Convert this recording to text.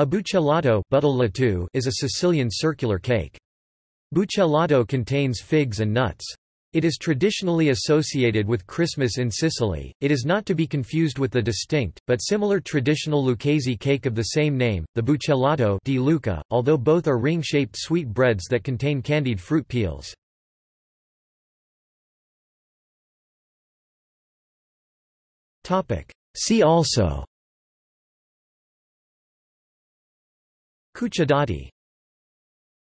A buccellato is a Sicilian circular cake. Buccellato contains figs and nuts. It is traditionally associated with Christmas in Sicily. It is not to be confused with the distinct, but similar traditional Lucchese cake of the same name, the buccellato di Lucca, although both are ring-shaped sweet breads that contain candied fruit peels. See also Cucciadati